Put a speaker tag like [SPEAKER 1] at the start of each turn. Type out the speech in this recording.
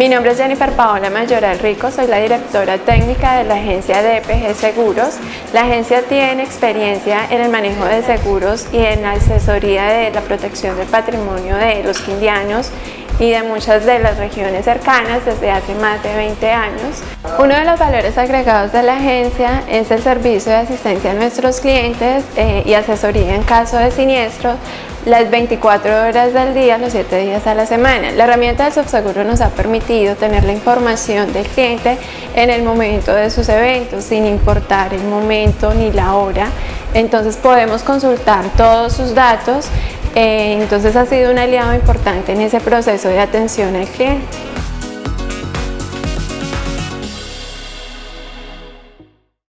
[SPEAKER 1] Mi nombre es Jennifer Paola Mayoral Rico, soy la directora técnica de la agencia de EPG Seguros. La agencia tiene experiencia en el manejo de seguros y en la asesoría de la protección del patrimonio de los quindianos y de muchas de las regiones cercanas desde hace más de 20 años. Uno de los valores agregados de la agencia es el servicio de asistencia a nuestros clientes eh, y asesoría en caso de siniestro las 24 horas del día, los 7 días a la semana. La herramienta de Subseguro nos ha permitido tener la información del cliente en el momento de sus eventos, sin importar el momento ni la hora. Entonces podemos consultar todos sus datos, eh, entonces ha sido un aliado importante en ese proceso de atención al cliente.